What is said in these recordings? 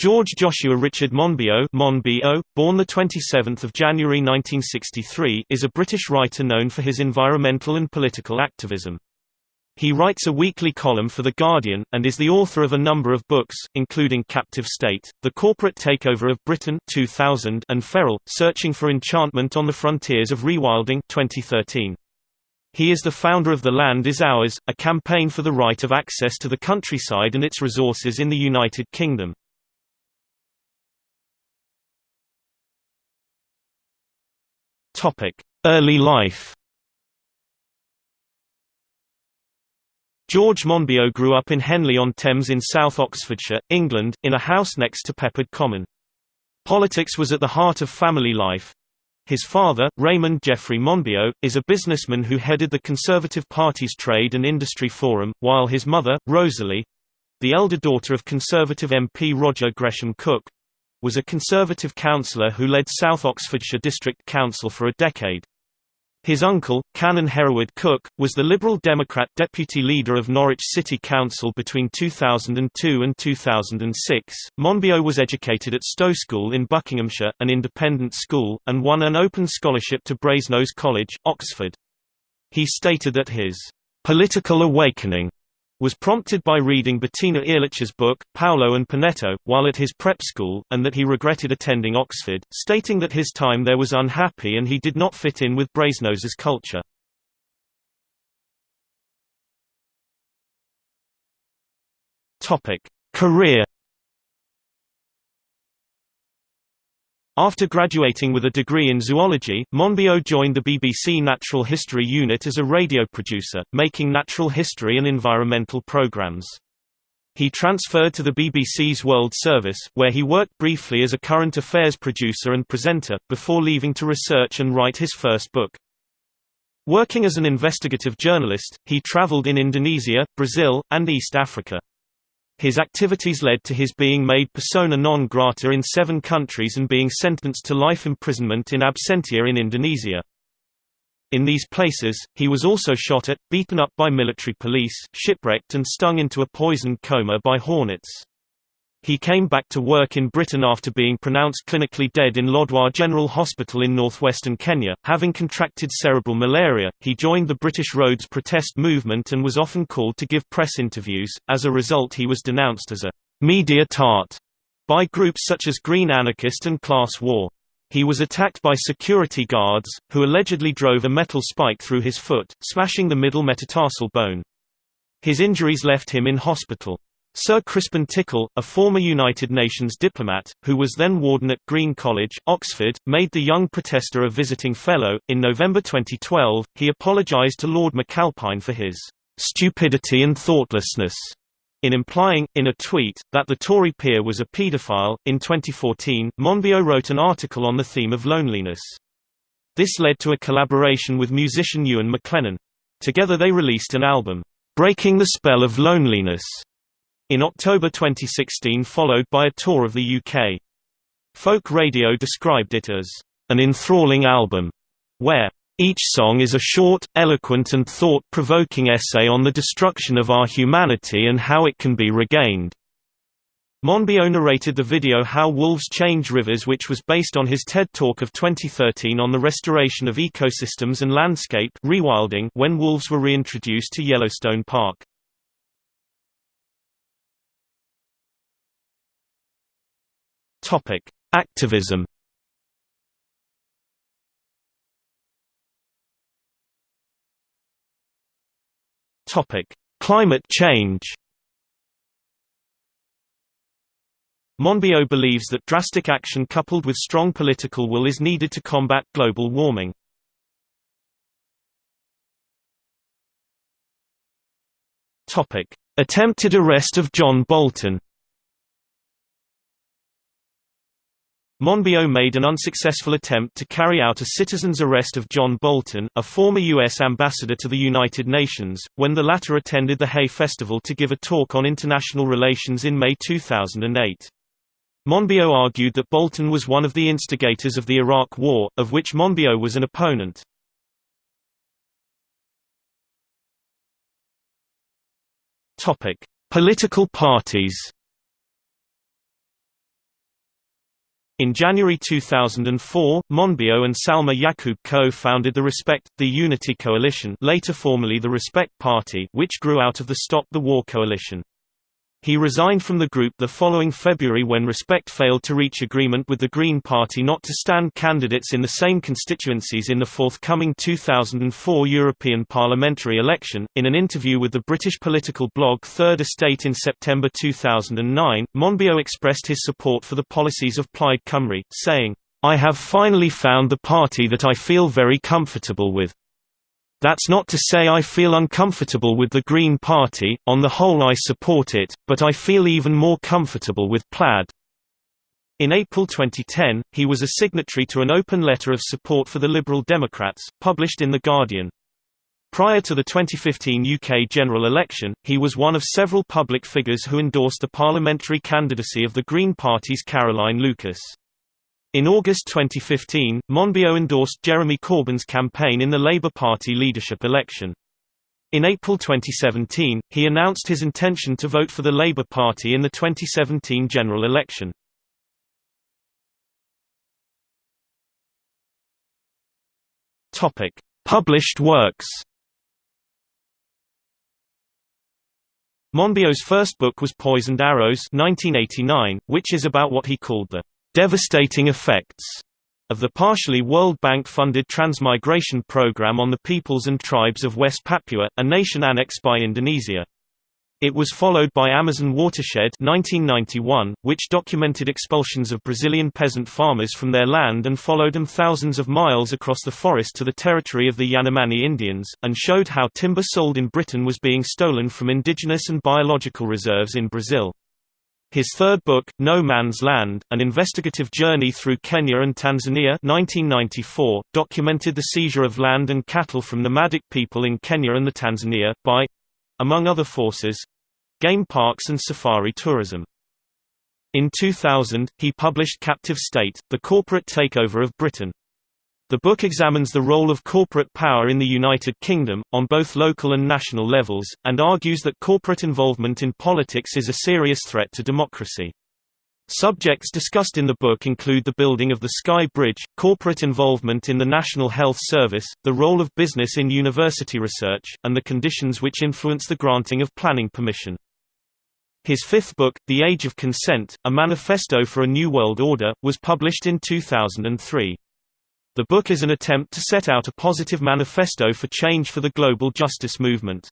George Joshua Richard Monbiot, Monbiot born 27 January 1963 is a British writer known for his environmental and political activism. He writes a weekly column for The Guardian, and is the author of a number of books, including Captive State, The Corporate Takeover of Britain 2000 and Feral, Searching for Enchantment on the Frontiers of Rewilding 2013. He is the founder of The Land is Ours, a campaign for the right of access to the countryside and its resources in the United Kingdom. Early life George Monbiot grew up in Henley-on-Thames in South Oxfordshire, England, in a house next to Peppard Common. Politics was at the heart of family life. His father, Raymond Geoffrey Monbiot, is a businessman who headed the Conservative Party's Trade and Industry Forum, while his mother, Rosalie—the elder daughter of Conservative MP Roger Gresham Cooke, was a Conservative councillor who led South Oxfordshire District Council for a decade. His uncle, Canon Hereward Cooke, was the Liberal Democrat deputy leader of Norwich City Council between 2002 and 2006. Monbiot was educated at Stowe School in Buckinghamshire, an independent school, and won an open scholarship to Brasenose College, Oxford. He stated that his political awakening was prompted by reading Bettina Ehrlich's book, Paolo and Panetto, while at his prep school, and that he regretted attending Oxford, stating that his time there was unhappy and he did not fit in with Brasenose's culture. Career After graduating with a degree in zoology, Monbiot joined the BBC Natural History Unit as a radio producer, making natural history and environmental programmes. He transferred to the BBC's World Service, where he worked briefly as a current affairs producer and presenter, before leaving to research and write his first book. Working as an investigative journalist, he travelled in Indonesia, Brazil, and East Africa. His activities led to his being made persona non grata in seven countries and being sentenced to life imprisonment in absentia in Indonesia. In these places, he was also shot at, beaten up by military police, shipwrecked and stung into a poisoned coma by hornets. He came back to work in Britain after being pronounced clinically dead in Lodwar General Hospital in northwestern Kenya. Having contracted cerebral malaria, he joined the British roads protest movement and was often called to give press interviews. As a result, he was denounced as a media tart by groups such as Green Anarchist and Class War. He was attacked by security guards, who allegedly drove a metal spike through his foot, smashing the middle metatarsal bone. His injuries left him in hospital. Sir Crispin Tickell, a former United Nations diplomat, who was then warden at Green College, Oxford, made the young protester a visiting fellow. In November 2012, he apologised to Lord McAlpine for his stupidity and thoughtlessness in implying, in a tweet, that the Tory peer was a paedophile. In 2014, Monbiot wrote an article on the theme of loneliness. This led to a collaboration with musician Ewan McLennan. Together they released an album, Breaking the Spell of Loneliness, in October 2016 followed by a tour of the UK. Folk Radio described it as an enthralling album, where each song is a short, eloquent and thought-provoking essay on the destruction of our humanity and how it can be regained. Monbiot narrated the video How Wolves Change Rivers which was based on his TED Talk of 2013 on the restoration of ecosystems and landscape rewilding when wolves were reintroduced to Yellowstone Park. Topic: Activism. Topic: Climate change. Monbiot believes that drastic action coupled with strong political will is needed to combat global warming. Topic: Attempted arrest of John Bolton. Monbiot made an unsuccessful attempt to carry out a citizen's arrest of John Bolton, a former U.S. ambassador to the United Nations, when the latter attended the Hay Festival to give a talk on international relations in May 2008. Monbiot argued that Bolton was one of the instigators of the Iraq War, of which Monbiot was an opponent. Political parties In January 2004, Monbiot and Salma Yaqoob co-founded the Respect, the Unity Coalition later formerly the Respect Party which grew out of the Stop the War coalition. He resigned from the group the following February when Respect failed to reach agreement with the Green Party not to stand candidates in the same constituencies in the forthcoming 2004 European parliamentary election. In an interview with the British political blog Third Estate in September 2009, Monbiot expressed his support for the policies of Plaid Cymru, saying, I have finally found the party that I feel very comfortable with. That's not to say I feel uncomfortable with the Green Party, on the whole I support it, but I feel even more comfortable with Plaid. In April 2010, he was a signatory to an open letter of support for the Liberal Democrats, published in The Guardian. Prior to the 2015 UK general election, he was one of several public figures who endorsed the parliamentary candidacy of the Green Party's Caroline Lucas. In August 2015, Monbiot endorsed Jeremy Corbyn's campaign in the Labour Party leadership election. In April 2017, he announced his intention to vote for the Labour Party in the 2017 general election. Published works. Monbiot's first book was Poisoned Arrows 1989, which is about what he called the devastating effects of the partially World Bank-funded transmigration program on the peoples and tribes of West Papua, a nation annexed by Indonesia. It was followed by Amazon Watershed 1991, which documented expulsions of Brazilian peasant farmers from their land and followed them thousands of miles across the forest to the territory of the Yanomami Indians, and showed how timber sold in Britain was being stolen from indigenous and biological reserves in Brazil. His third book, No Man's Land, An Investigative Journey Through Kenya and Tanzania 1994, documented the seizure of land and cattle from nomadic people in Kenya and the Tanzania, by—among other forces—game parks and safari tourism. In 2000, he published Captive State, The Corporate Takeover of Britain. The book examines the role of corporate power in the United Kingdom, on both local and national levels, and argues that corporate involvement in politics is a serious threat to democracy. Subjects discussed in the book include the building of the Skye Bridge, corporate involvement in the National Health Service, the role of business in university research, and the conditions which influence the granting of planning permission. His fifth book, The Age of Consent, A Manifesto for a New World Order, was published in 2003. The book is an attempt to set out a positive manifesto for change for the global justice movement.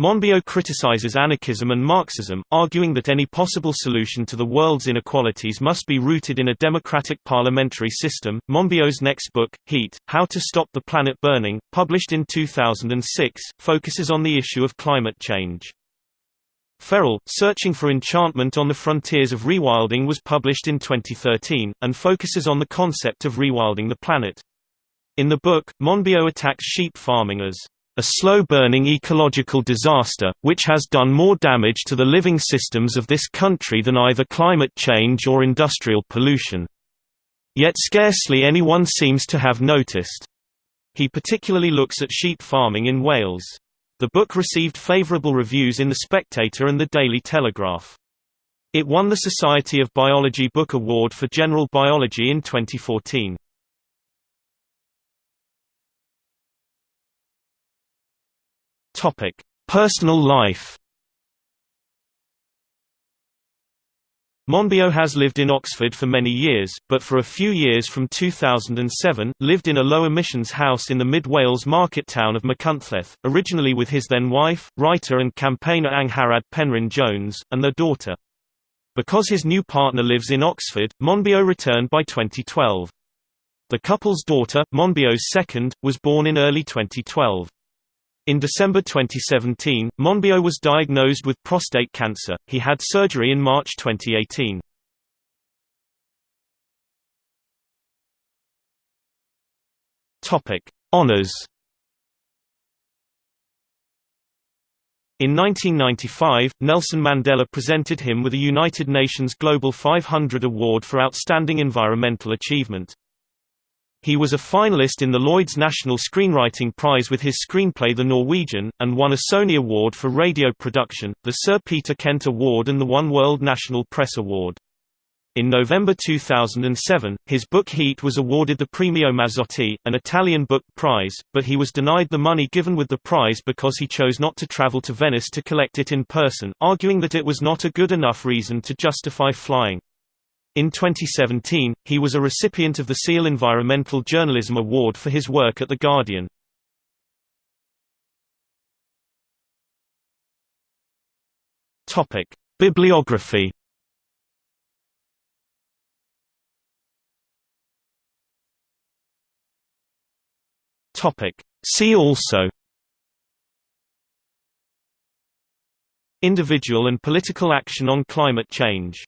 Monbiot criticizes anarchism and Marxism, arguing that any possible solution to the world's inequalities must be rooted in a democratic parliamentary system. Monbiot's next book, Heat How to Stop the Planet Burning, published in 2006, focuses on the issue of climate change. Feral, Searching for Enchantment on the Frontiers of Rewilding was published in 2013, and focuses on the concept of rewilding the planet. In the book, Monbiot attacks sheep farming as a slow-burning ecological disaster, which has done more damage to the living systems of this country than either climate change or industrial pollution. Yet scarcely anyone seems to have noticed. He particularly looks at sheep farming in Wales. The book received favorable reviews in The Spectator and The Daily Telegraph. It won the Society of Biology Book Award for General Biology in 2014. Topic: Personal life. Monbiot has lived in Oxford for many years, but for a few years from 2007, lived in a low-emissions house in the mid-Wales market town of Machynlleth, originally with his then-wife, writer and campaigner Angharad Penrhyn Jones, and their daughter. Because his new partner lives in Oxford, Monbiot returned by 2012. The couple's daughter, Monbiot's second, was born in early 2012. In December 2017, Monbiot was diagnosed with prostate cancer. He had surgery in March 2018. Topic: Honors. In 1995, Nelson Mandela presented him with a United Nations Global 500 Award for Outstanding Environmental Achievement. He was a finalist in the Lloyd's National Screenwriting Prize with his screenplay The Norwegian, and won a Sony Award for Radio Production, the Sir Peter Kent Award and the One World National Press Award. In November 2007, his book Heat was awarded the Premio Mazzotti, an Italian book prize, but he was denied the money given with the prize because he chose not to travel to Venice to collect it in person, arguing that it was not a good enough reason to justify flying. In 2017, he was a recipient of the SEAL Environmental Journalism Award for his work at The Guardian. Bibliography Topic. See also Individual and political action on climate change